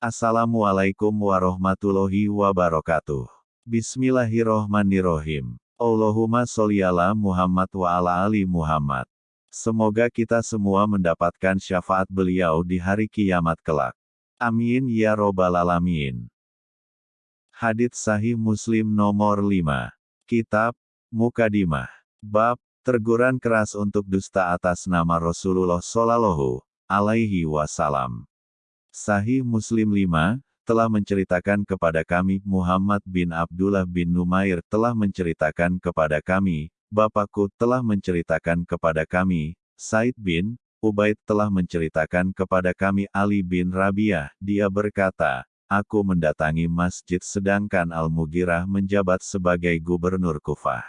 Assalamualaikum warahmatullahi wabarakatuh. Bismillahirrohmanirrohim. Allahumma sholli ala Muhammad wa ala ali Muhammad. Semoga kita semua mendapatkan syafaat beliau di hari kiamat kelak. Amin ya robbal alamin. Hadits Sahih Muslim nomor 5. Kitab Mukadimah. Bab Terguran keras untuk dusta atas nama Rasulullah Shallallahu alaihi wasallam. Sahih Muslim 5 telah menceritakan kepada kami Muhammad bin Abdullah bin Numair telah menceritakan kepada kami, Bapakku telah menceritakan kepada kami, Said bin Ubaid telah menceritakan kepada kami Ali bin Rabiah, dia berkata, Aku mendatangi masjid sedangkan Al-Mughirah menjabat sebagai gubernur Kufah.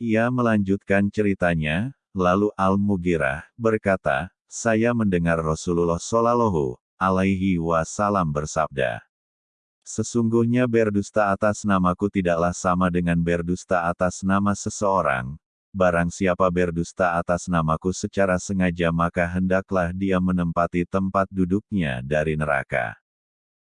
Ia melanjutkan ceritanya, lalu Al-Mughirah berkata, saya mendengar Rasulullah Shallallahu alaihi wasallam bersabda, Sesungguhnya berdusta atas namaku tidaklah sama dengan berdusta atas nama seseorang. Barang siapa berdusta atas namaku secara sengaja maka hendaklah dia menempati tempat duduknya dari neraka.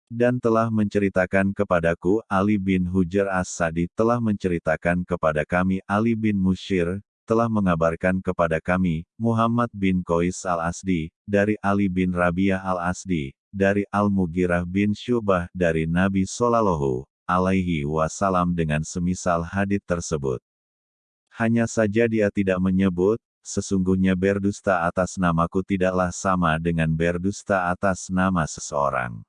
Dan telah menceritakan kepadaku Ali bin Hujar As-Sadi telah menceritakan kepada kami Ali bin Mushir, telah mengabarkan kepada kami, Muhammad bin Qais al-Asdi, dari Ali bin Rabiah al-Asdi, dari Al-Mughirah bin Syubah, dari Nabi Sallallahu alaihi wasallam dengan semisal hadith tersebut. Hanya saja dia tidak menyebut, sesungguhnya berdusta atas namaku tidaklah sama dengan berdusta atas nama seseorang.